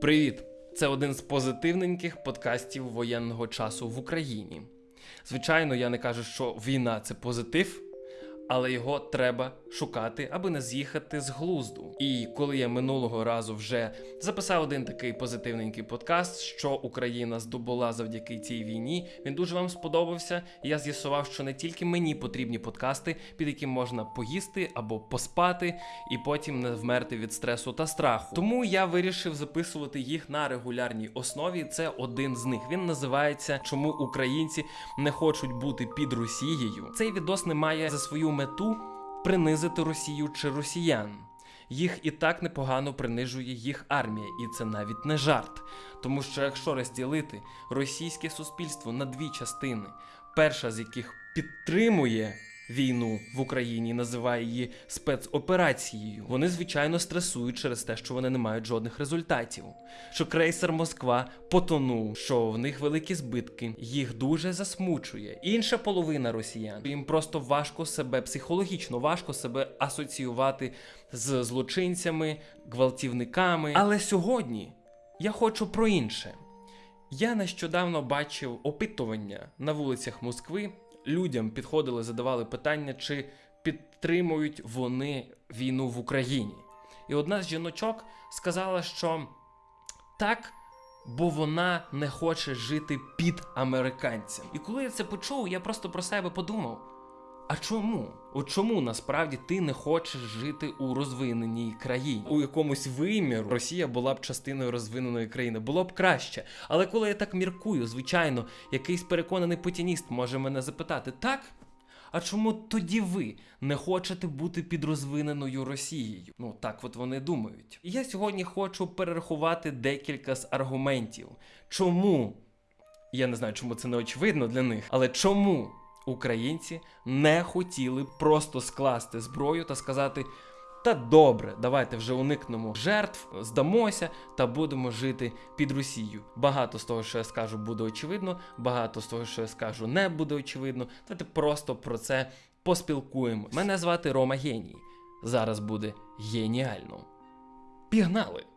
Привіт! Це один з позитивненьких подкастів воєнного часу в Україні. Звичайно, я не кажу, що війна це позитив, але його треба шукати, аби не з'їхати з глузду. І коли я минулого разу вже записав один такий позитивненький подкаст, що Україна здобула завдяки цій війні, він дуже вам сподобався. Я з'ясував, що не тільки мені потрібні подкасти, під які можна поїсти або поспати, і потім не вмерти від стресу та страху. Тому я вирішив записувати їх на регулярній основі. Це один з них. Він називається Чому українці не хочуть бути під Росією. Цей відос не має за свою мету принизити Росію чи росіян. Їх і так непогано принижує їх армія, і це навіть не жарт. Тому що якщо розділити російське суспільство на дві частини, перша з яких підтримує війну в Україні, називає її спецоперацією, вони звичайно стресують через те, що вони не мають жодних результатів. Що крейсер Москва потонув, що в них великі збитки, їх дуже засмучує. Інша половина росіян їм просто важко себе психологічно важко себе асоціювати з злочинцями, гвалтівниками. Але сьогодні я хочу про інше. Я нещодавно бачив опитування на вулицях Москви. Людям підходили, задавали питання, чи підтримують вони війну в Україні. І одна з жіночок сказала, що так, бо вона не хоче жити під американцем. І коли я це почув, я просто про себе подумав: а чому? От чому насправді ти не хочеш жити у розвиненій країні? У якомусь виміру Росія була б частиною розвиненої країни, було б краще. Але коли я так міркую, звичайно, якийсь переконаний путініст може мене запитати, так? А чому тоді ви не хочете бути під розвиненою Росією? Ну так от вони думають. І я сьогодні хочу перерахувати декілька з аргументів, чому я не знаю, чому це не очевидно для них, але чому українці не хотіли просто скласти зброю та сказати. Та добре, давайте вже уникнемо жертв, здамося та будемо жити під Росією. Багато з того, що я скажу, буде очевидно, багато з того, що я скажу, не буде очевидно. Давайте просто про це поспілкуємось. Мене звати Рома Геній. Зараз буде геніально. Пігнали!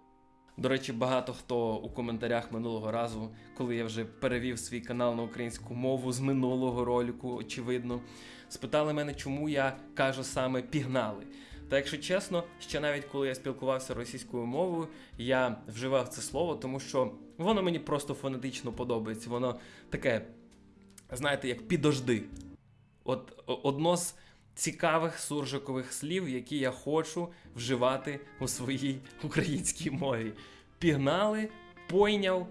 До речі, багато хто у коментарях минулого разу, коли я вже перевів свій канал на українську мову з минулого ролику, очевидно, спитали мене, чому я кажу саме пігнали. Та якщо чесно, ще навіть коли я спілкувався російською мовою, я вживав це слово, тому що воно мені просто фонетично подобається. Воно таке, знаєте, як підожди. От одно з цікавих суржикових слів, які я хочу вживати у своїй українській мові. Пігнали, пойняв,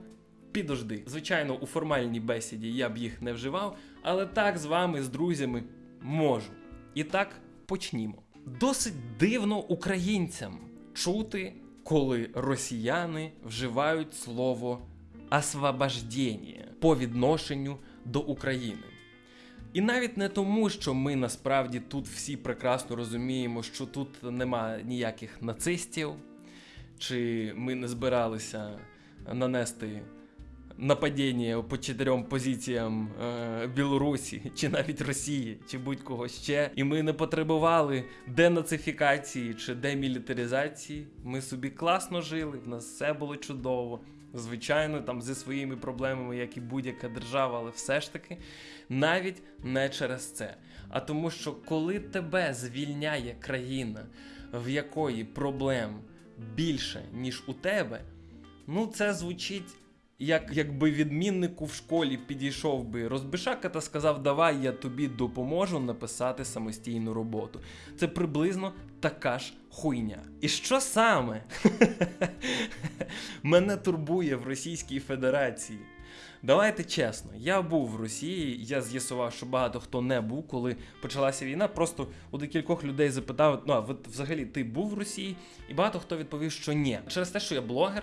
підожди. Звичайно, у формальній бесіді я б їх не вживав, але так з вами, з друзями, можу. І так почнімо. Досить дивно українцям чути, коли росіяни вживають слово освобождення по відношенню до України. І навіть не тому, що ми насправді тут всі прекрасно розуміємо, що тут нема ніяких нацистів, чи ми не збиралися нанести нападіння по чотирьом позиціям е, Білорусі, чи навіть Росії, чи будь-кого ще. І ми не потребували денацифікації чи демілітаризації. Ми собі класно жили, в нас все було чудово. Звичайно, там зі своїми проблемами, як і будь-яка держава, але все ж таки навіть не через це. А тому, що коли тебе звільняє країна, в якої проблем більше, ніж у тебе, ну це звучить. Як якби відміннику в школі підійшов би розбишака та сказав, давай я тобі допоможу написати самостійну роботу. Це приблизно така ж хуйня. І що саме мене турбує в Російській Федерації? Давайте чесно, я був в Росії, я з'ясував, що багато хто не був, коли почалася війна. Просто у декількох людей запитав: ну а взагалі ти був в Росії? І багато хто відповів, що ні. Через те, що я блогер.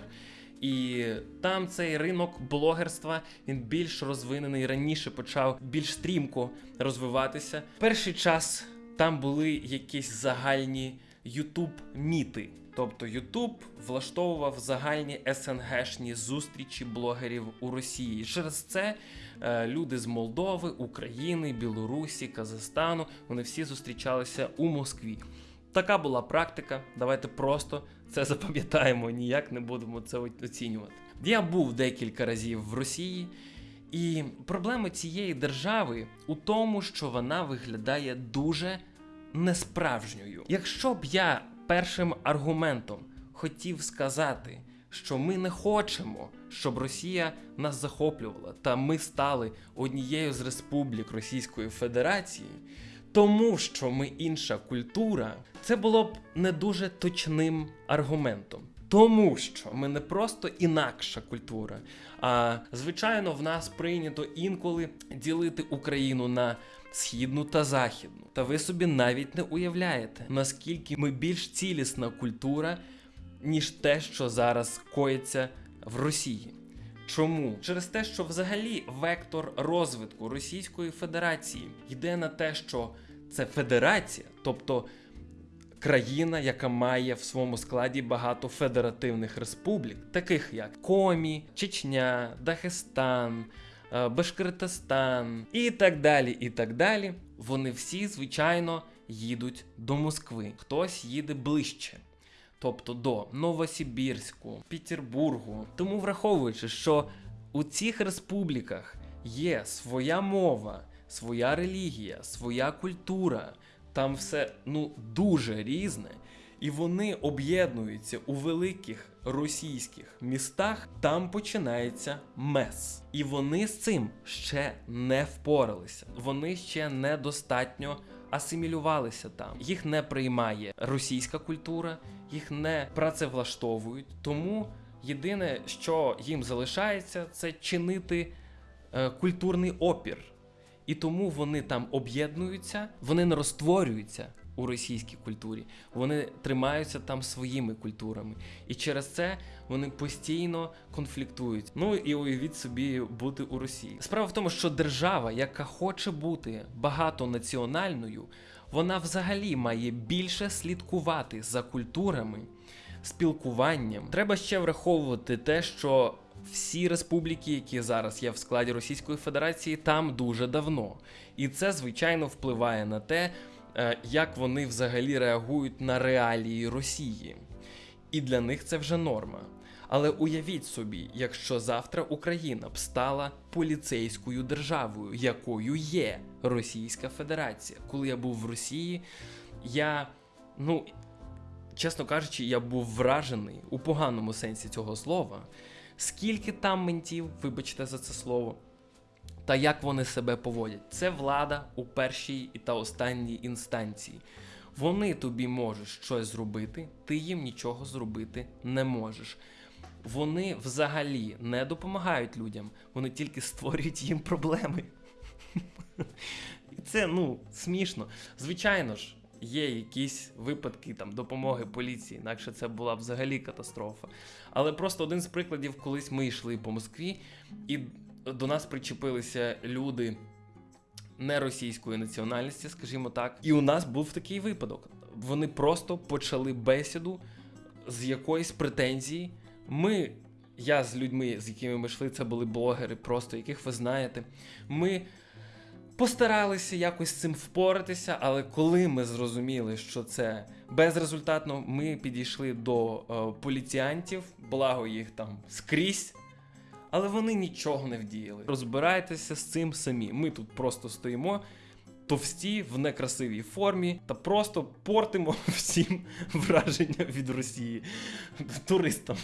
І там цей ринок блогерства він більш розвинений раніше почав більш стрімко розвиватися. Перший час там були якісь загальні ютуб міти. Тобто Ютуб влаштовував загальні СНГшні зустрічі блогерів у Росії. Через це е, люди з Молдови, України, Білорусі, Казахстану вони всі зустрічалися у Москві. Така була практика. Давайте просто Це запам'ятаємо, ніяк не будемо це оцінювати. Я був декілька разів в Росії, і проблема цієї держави у тому, що вона виглядає дуже несправжньою. Якщо б я першим аргументом хотів сказати, що ми не хочемо, щоб Росія нас захоплювала, та ми стали однією з республік Російської Федерації, тому що ми інша культура, це було б не дуже точним аргументом. Тому що ми не просто інакша культура, а звичайно, в нас прийнято інколи ділити Україну на східну та західну. Та ви собі навіть не уявляєте, наскільки ми більш цілісна культура, ніж те, що зараз коїться в Росії. Чому? Через те, що взагалі вектор розвитку Російської Федерації йде на те, що це федерація, тобто країна, яка має в своєму складі багато федеративних республік, таких як Комі, Чечня, Дахестан, е, Башкортостан і так далі. і так далі. Вони всі, звичайно, їдуть до Москви. Хтось їде ближче. Тобто до Новосибірську, Петербургу. Тому враховуючи, що у цих республіках є своя мова, своя релігія, своя культура, там все ну дуже різне, і вони об'єднуються у великих російських містах. Там починається мес. І вони з цим ще не впоралися. Вони ще недостатньо асимілювалися там. Їх не приймає російська культура, їх не працевлаштовують. Тому єдине, що їм залишається, це чинити е, культурний опір. І тому вони там об'єднуються, вони не розтворюються у російській культурі, вони тримаються там своїми культурами. І через це вони постійно конфліктують. Ну і уявіть собі бути у Росії. Справа в тому, що держава, яка хоче бути багатонаціональною, вона взагалі має більше слідкувати за культурами, спілкуванням. Треба ще враховувати те, що всі республіки, які зараз є в складі Російської Федерації, там дуже давно. І це, звичайно, впливає на те, як вони взагалі реагують на реалії Росії. І для них це вже норма. Але уявіть собі, якщо завтра Україна б стала поліцейською державою, якою є Російська Федерація. Коли я був в Росії, я, ну, чесно кажучи, я був вражений у поганому сенсі цього слова. Скільки там ментів, вибачте за це слово, та як вони себе поводять. Це влада у першій та останній інстанції. Вони тобі можуть щось зробити, ти їм нічого зробити не можеш. Вони взагалі не допомагають людям, вони тільки створюють їм проблеми. І це ну смішно. Звичайно ж, є якісь випадки там допомоги поліції, інакше це була взагалі катастрофа. Але просто один з прикладів, колись ми йшли по Москві, і до нас причепилися люди не російської національності, скажімо так. І у нас був такий випадок. Вони просто почали бесіду з якоїсь претензії. Ми, я з людьми, з якими ми йшли, це були блогери, просто яких ви знаєте. Ми постаралися якось з цим впоратися, але коли ми зрозуміли, що це безрезультатно, ми підійшли до е, поліціянтів, благо їх там скрізь. Але вони нічого не вдіяли. Розбирайтеся з цим самі. Ми тут просто стоїмо товсті в некрасивій формі та просто портимо всім враження від Росії туристам.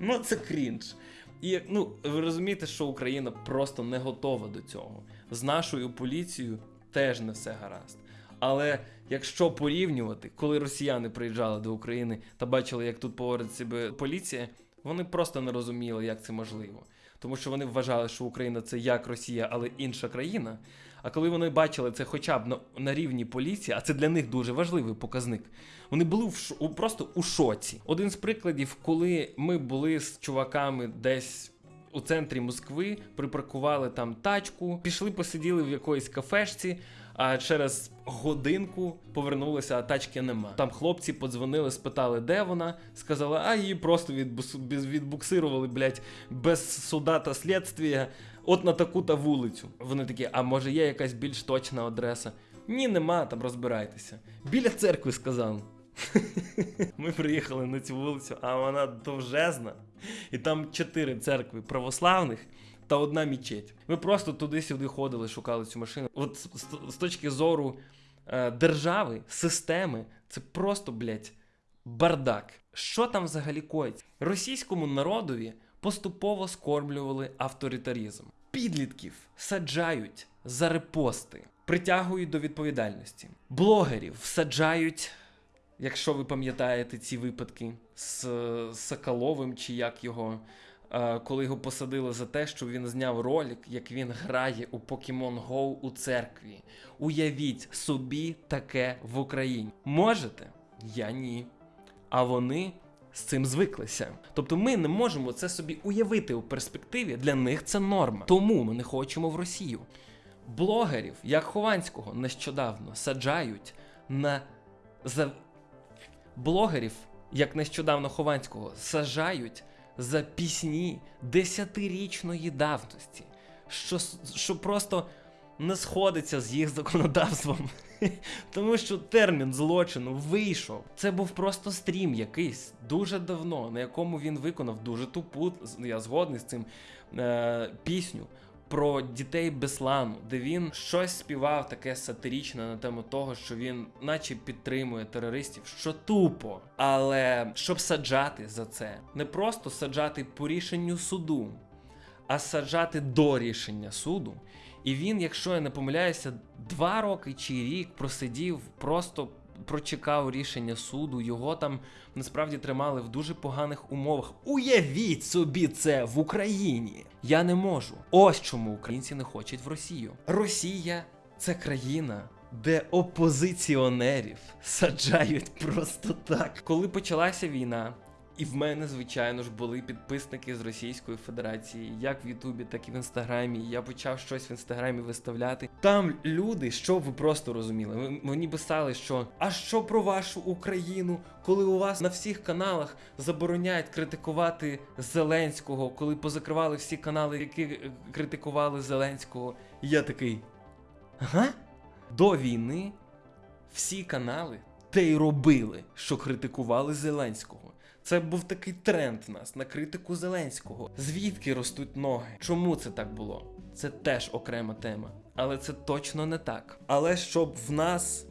Ну це крінж. І ну ви розумієте, що Україна просто не готова до цього. З нашою поліцією теж не все гаразд. Але якщо порівнювати, коли росіяни приїжджали до України та бачили, як тут поводить себе поліція, вони просто не розуміли, як це можливо. Тому що вони вважали, що Україна це як Росія, але інша країна. А коли вони бачили це хоча б на, на рівні поліції, а це для них дуже важливий показник, вони були в просто у шоці. Один з прикладів, коли ми були з чуваками десь. У центрі Москви припаркували там тачку, пішли, посиділи в якоїсь кафешці, а через годинку повернулися, а тачки нема. Там хлопці подзвонили, спитали, де вона. Сказали, а її просто відбуксирували, блядь, без суда та слідствія, от на таку-та вулицю. Вони такі, а може є якась більш точна адреса? Ні, нема, там розбирайтеся. Біля церкви сказав. Ми приїхали на цю вулицю, а вона довжезна, і там чотири церкви православних та одна мічеть. Ми просто туди-сюди ходили, шукали цю машину. От з, з- точки зору е, держави, системи, це просто, блядь, бардак. Що там взагалі коїться? Російському народові поступово скормлювали авторитарізм. Підлітків саджають за репости, притягують до відповідальності. Блогерів всаджають, якщо ви пам'ятаєте ці випадки з Соколовим, чи як його, е, коли його посадили за те, що він зняв ролик, як він грає у Pokemon Go у церкві. Уявіть собі таке в Україні. Можете? Я ні. А вони з цим звиклися. Тобто ми не можемо це собі уявити у перспективі. Для них це норма. Тому ми не хочемо в Росію. Блогерів, як Хованського, нещодавно саджають на за блогерів, як нещодавно Хованського, саджають за пісні десятирічної давності, що, що просто не сходиться з їх законодавством. Тому що термін злочину вийшов. Це був просто стрім якийсь дуже давно, на якому він виконав дуже тупу, я згодний з цим е, пісню. Про дітей Беслану, де він щось співав таке сатиричне на тему того, що він, наче підтримує терористів, що тупо. Але щоб саджати за це, не просто саджати по рішенню суду, а саджати до рішення суду. І він, якщо я не помиляюся, два роки чи рік просидів, просто прочекав рішення суду. Його там насправді тримали в дуже поганих умовах. Уявіть собі це в Україні. Я не можу. Ось чому українці не хочуть в Росію. Росія це країна. Де опозиціонерів саджають просто так. Коли почалася війна, і в мене, звичайно ж, були підписники з Російської Федерації, як в Ютубі, так і в Інстаграмі. Я почав щось в інстаграмі виставляти. Там люди, що ви просто розуміли, мені писали, що а що про вашу Україну, коли у вас на всіх каналах забороняють критикувати Зеленського, коли позакривали всі канали, які е, критикували Зеленського. Я такий. Ага? До війни всі канали те й робили, що критикували Зеленського. Це був такий тренд нас на критику Зеленського. Звідки ростуть ноги? Чому це так було? Це теж окрема тема. Але це точно не так. Але щоб в нас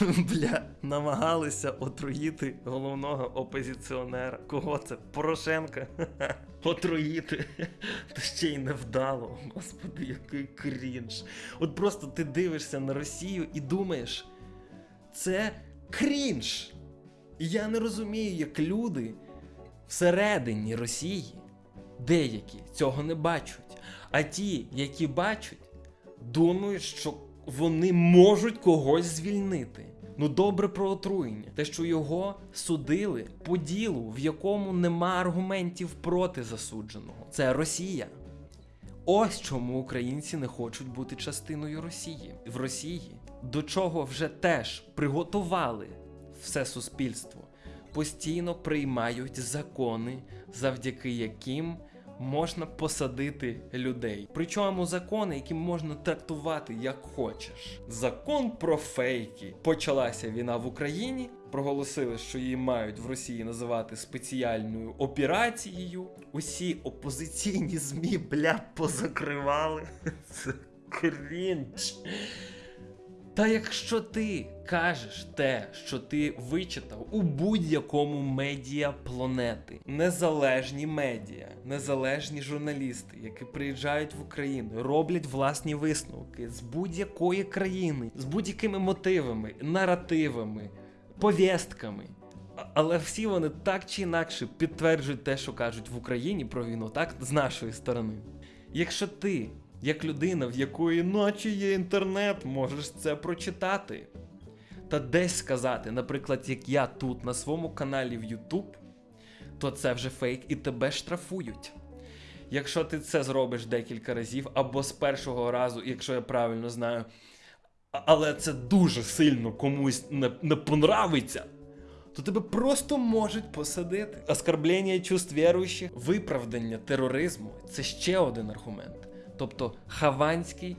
бля намагалися отруїти головного опозиціонера. Кого це? Порошенка? Отруїти. Та ще й невдало. Господи, який крінж. От просто ти дивишся на Росію і думаєш, це крінж. І я не розумію, як люди всередині Росії деякі цього не бачать. А ті, які бачать, думають, що вони можуть когось звільнити. Ну добре про отруєння. Те, що його судили по ділу, в якому нема аргументів проти засудженого. Це Росія. Ось чому українці не хочуть бути частиною Росії. В Росії до чого вже теж приготували все суспільство, постійно приймають закони, завдяки яким можна посадити людей. Причому закони, які можна трактувати як хочеш. Закон про фейки. Почалася війна в Україні. Проголосили, що її мають в Росії називати спеціальною операцією. Усі опозиційні змі, бля, позакривали. Це крінж. Та якщо ти кажеш те, що ти вичитав у будь-якому медіа планети, незалежні медіа, незалежні журналісти, які приїжджають в Україну, роблять власні висновки з будь-якої країни, з будь-якими мотивами, наративами, повістками. Але всі вони так чи інакше підтверджують те, що кажуть в Україні про війну, так з нашої сторони. Якщо ти, як людина, в якої ночі є інтернет, можеш це прочитати. Та десь сказати, наприклад, як я тут на своєму каналі в YouTube, то це вже фейк і тебе штрафують. Якщо ти це зробиш декілька разів, або з першого разу, якщо я правильно знаю, але це дуже сильно комусь не, не понравиться, то тебе просто можуть посадити. Оскорблення чувств віруючих, виправдання тероризму це ще один аргумент. Тобто Хованський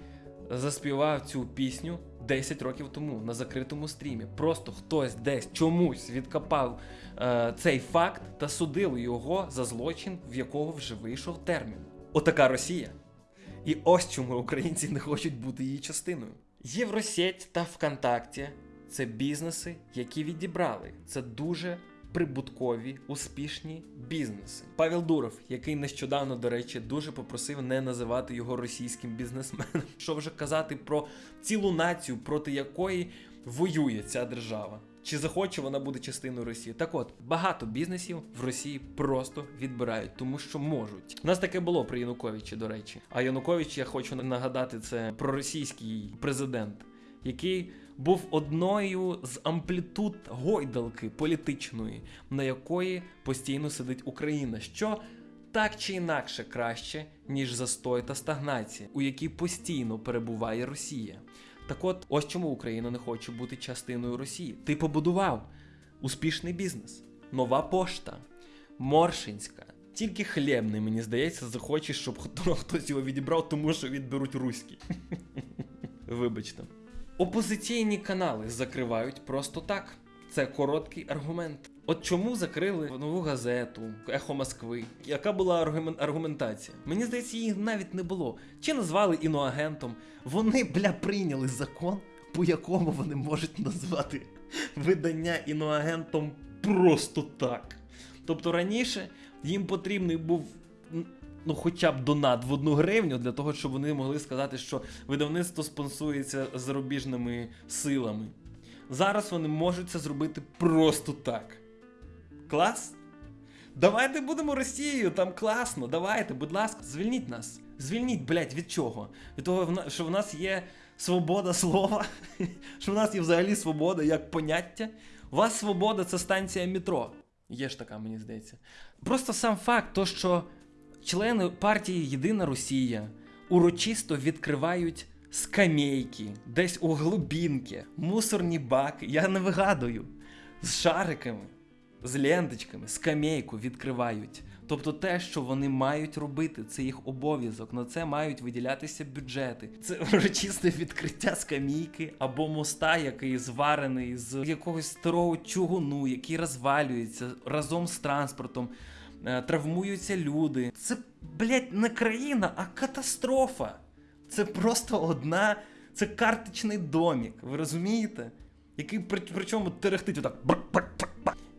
заспівав цю пісню 10 років тому на закритому стрімі. Просто хтось десь чомусь відкопав е, цей факт та судили його за злочин, в якого вже вийшов термін. Отака Росія. І ось чому українці не хочуть бути її частиною. Євросеть та ВКонтакті це бізнеси, які відібрали. Це дуже прибуткові, успішні бізнеси. Павел Дуров, який нещодавно, до речі, дуже попросив не називати його російським бізнесменом. Що вже казати про цілу націю, проти якої воює ця держава. Чи захоче вона бути частиною Росії? Так от, багато бізнесів в Росії просто відбирають, тому що можуть. У нас таке було при Януковичі, до речі. А Янукович, я хочу нагадати, це проросійський президент, який був одною з амплітуд гойдалки політичної, на якої постійно сидить Україна, що так чи інакше краще, ніж застой та стагнація, у якій постійно перебуває Росія. Так от, ось чому Україна не хоче бути частиною Росії. Ти побудував успішний бізнес, нова пошта, Моршинська. Тільки хлібний, мені здається, захоче, щоб хтось його відібрав, тому що відберуть руський. Вибачте. Опозиційні канали закривають просто так. Це короткий аргумент. От чому закрили нову газету, Ехо Москви? Яка була аргумен- аргументація? Мені здається, її навіть не було. Чи назвали іноагентом? Вони, бля, прийняли закон, по якому вони можуть назвати видання іноагентом просто так. Тобто раніше їм потрібний був. Ну, хоча б донат в одну гривню для того, щоб вони могли сказати, що видавництво спонсується зарубіжними силами. Зараз вони можуть це зробити просто так. Клас? Давайте будемо Росією, там класно. Давайте, будь ласка, звільніть нас. Звільніть, блядь, від чого? Від того, що в нас є свобода слова, що в нас є взагалі свобода як поняття. У вас свобода це станція метро. Є ж така, мені здається. Просто сам факт, то, що члени партії Єдина Росія урочисто відкривають скамейки, десь у глибінки, мусорні баки, я не вигадую, з шариками, з ленточками, скамейку відкривають. Тобто те, що вони мають робити, це їх обов'язок. На це мають виділятися бюджети. Це урочисте відкриття скамійки або моста, який зварений з якогось старого чугуну, який розвалюється разом з транспортом. Е, Травмуються люди. Це, блядь, не країна, а катастрофа. Це просто одна. Це карточний домік. Ви розумієте? Який при, причому терехтить отак.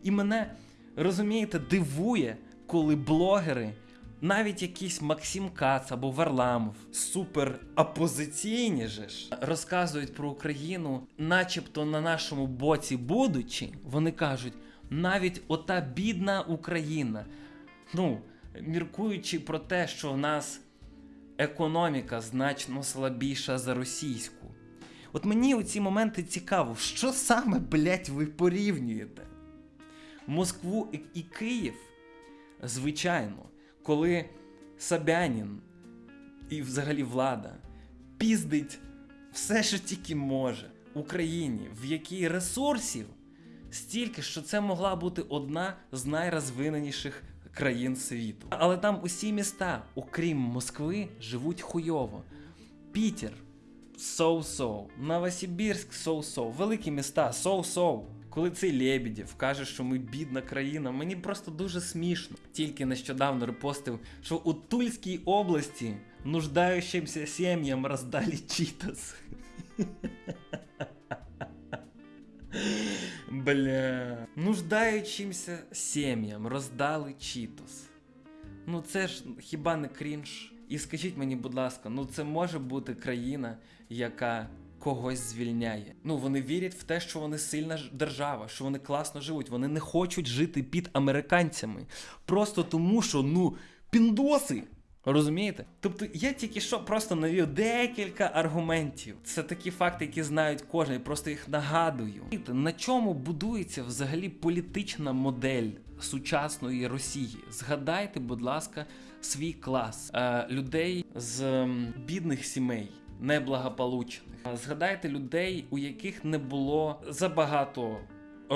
І мене, розумієте, дивує, коли блогери, навіть якийсь Максим Кац або Варламов, супер опозиційні же ж, розказують про Україну, начебто на нашому боці будучи, вони кажуть, навіть ота бідна Україна. Ну, міркуючи про те, що в нас економіка значно слабіша за російську. От мені у ці моменти цікаво, що саме, блять, ви порівнюєте? Москву і, Київ, звичайно, коли Собянін і взагалі влада піздить все, що тільки може Україні, в якій ресурсів стільки, що це могла бути одна з найрозвиненіших країн світу. Але там усі міста, окрім Москви, живуть хуйово. Пітер соу-соу, Новосибірськ соу-соу, великі міста соу-соу. Коли цей Лебедєв каже, що ми бідна країна, мені просто дуже смішно. Тільки нещодавно репостив, що у Тульській області нуждаючимся сім'ям роздали читас. Бля. Нуждаючимся сім'ям роздали читос. Ну це ж хіба не крінж? І скажіть мені, будь ласка, ну це може бути країна, яка когось звільняє. Ну вони вірять в те, що вони сильна держава, що вони класно живуть. Вони не хочуть жити під американцями. Просто тому, що ну піндоси. Розумієте? Тобто я тільки що просто навів декілька аргументів. Це такі факти, які знають кожен, я просто їх нагадую. На чому будується взагалі політична модель сучасної Росії? Згадайте, будь ласка, свій клас е, людей з бідних сімей. Неблагополучних. Згадайте людей, у яких не було забагато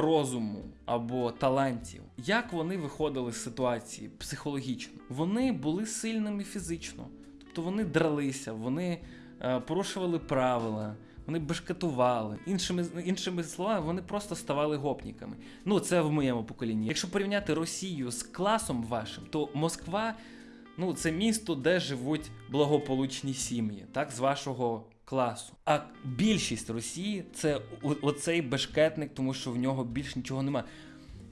розуму або талантів. Як вони виходили з ситуації психологічно? Вони були сильними фізично, тобто вони дралися, вони е, порушували правила, вони бешкетували. Іншими, іншими словами, вони просто ставали гопніками. Ну, це в моєму поколінні. Якщо порівняти Росію з класом вашим, то Москва ну, це місто, де живуть благополучні сім'ї, так, з вашого класу. А більшість Росії це оцей бешкетник, тому що в нього більш нічого немає.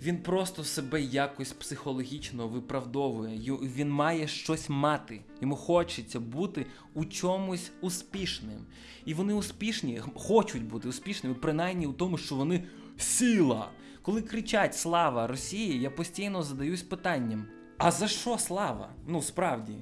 Він просто себе якось психологічно виправдовує. Він має щось мати. Йому хочеться бути у чомусь успішним. І вони успішні, хочуть бути успішними, принаймні у тому, що вони сила. Коли кричать Слава Росії, я постійно задаюсь питанням: а за що слава? Ну справді.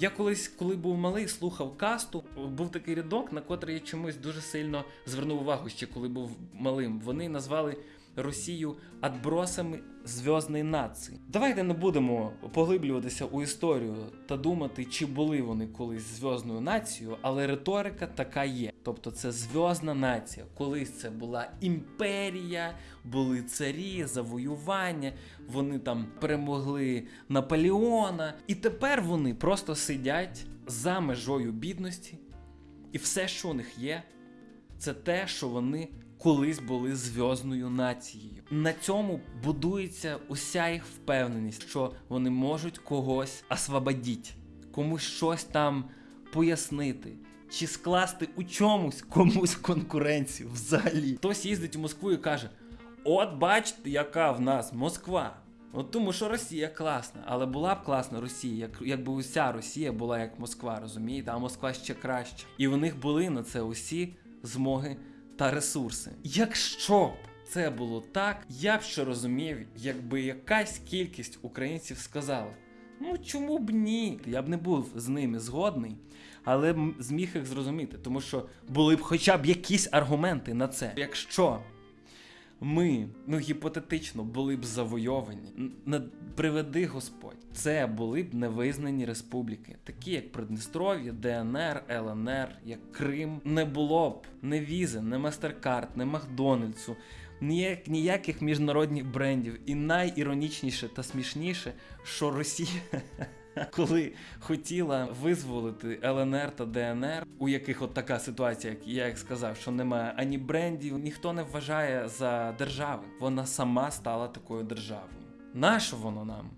Я колись, коли був малий, слухав касту. Був такий рядок, на котрий я чомусь дуже сильно звернув увагу ще коли був малим. Вони назвали Росію отбросами зв'язної нації. Давайте не будемо поглиблюватися у історію та думати, чи були вони колись зв'язною нацією, але риторика така є. Тобто це зв'язна нація. Колись це була імперія, були царі, завоювання, вони там перемогли Наполеона. І тепер вони просто сидять за межою бідності, і все, що у них є, це те, що вони колись були зв'язною нацією. На цьому будується уся їх впевненість, що вони можуть когось освободити, комусь щось там пояснити. Чи скласти у чомусь комусь конкуренцію взагалі. Хтось їздить у Москву і каже: От бачите, яка в нас Москва. От тому, що Росія класна, але була б класна Росія, як, якби уся Росія була як Москва, розумієте, а Москва ще краще. І в них були на це усі змоги та ресурси. Якщо б це було так, я б ще розумів, якби якась кількість українців сказала: ну чому б ні? Я б не був з ними згодний, але зміг їх зрозуміти, тому що були б хоча б якісь аргументи на це. Якщо ми, ну гіпотетично, були б завойовані, не приведи Господь, це були б невизнані республіки, такі як Придністров'я, ДНР, ЛНР, як Крим. Не було б не візи, не Мастеркард, не Макдональдсу, ніяк, ніяких міжнародних брендів. І найіронічніше та смішніше, що Росія. Коли хотіла визволити ЛНР та ДНР, у яких от така ситуація, як я як сказав, що немає ані брендів, ніхто не вважає за держави. Вона сама стала такою державою. Нащо воно нам?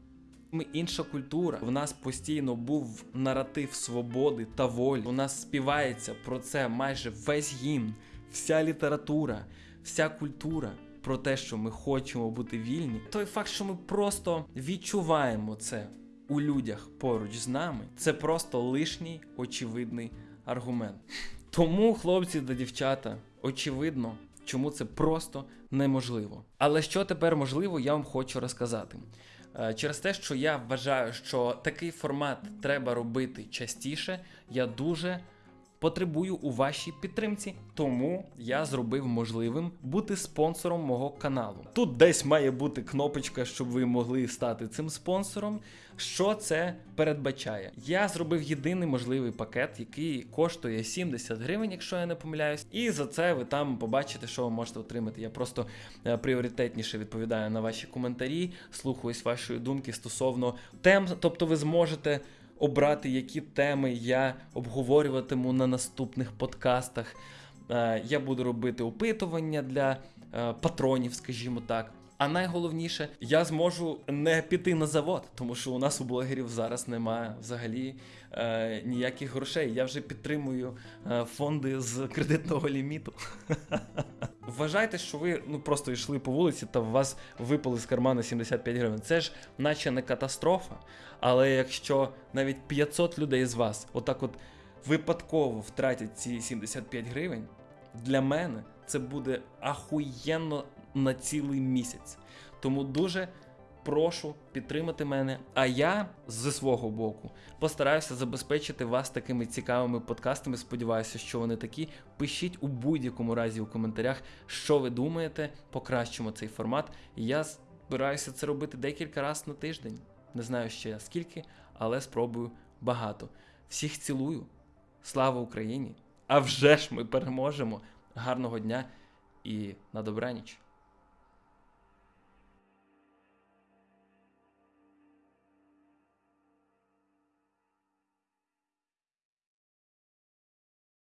Ми інша культура. В нас постійно був наратив свободи та волі. У нас співається про це майже весь гімн, вся література, вся культура. Про те, що ми хочемо бути вільні, той факт, що ми просто відчуваємо це у людях поруч з нами, це просто лишній очевидний аргумент. Тому, хлопці та дівчата, очевидно, чому це просто неможливо. Але що тепер можливо, я вам хочу розказати. Е, Через те, що я вважаю, що такий формат треба робити частіше, я дуже потребую у вашій підтримці, тому я зробив можливим бути спонсором мого каналу. Тут десь має бути кнопочка, щоб ви могли стати цим спонсором. Що це передбачає? Я зробив єдиний можливий пакет, який коштує 70 гривень, якщо я не помиляюсь. І за це ви там побачите, що ви можете отримати. Я просто е, пріоритетніше відповідаю на ваші коментарі, слухаюсь вашої думки стосовно тем, тобто ви зможете обрати, які теми я обговорюватиму на наступних подкастах. Е, Я буду робити опитування для е, патронів, скажімо так. А найголовніше, я зможу не піти на завод, тому що у нас у блогерів зараз немає взагалі е, ніяких грошей. Я вже підтримую е, фонди з кредитного ліміту. Вважайте, що ви ну просто йшли по вулиці та у вас випали з кармана 75 гривень. Це ж наче не катастрофа. Але якщо навіть 500 людей з вас отак от випадково втратять ці 75 гривень, для мене це буде ахуєнно на цілий місяць. Тому дуже прошу підтримати мене. А я зі свого боку постараюся забезпечити вас такими цікавими подкастами. Сподіваюся, що вони такі. Пишіть у будь-якому разі у коментарях, що ви думаєте, покращимо цей формат. Я збираюся це робити декілька разів на тиждень. Не знаю ще скільки, але спробую багато. Всіх цілую. Слава Україні! А вже ж ми переможемо! Гарного дня і на добраніч!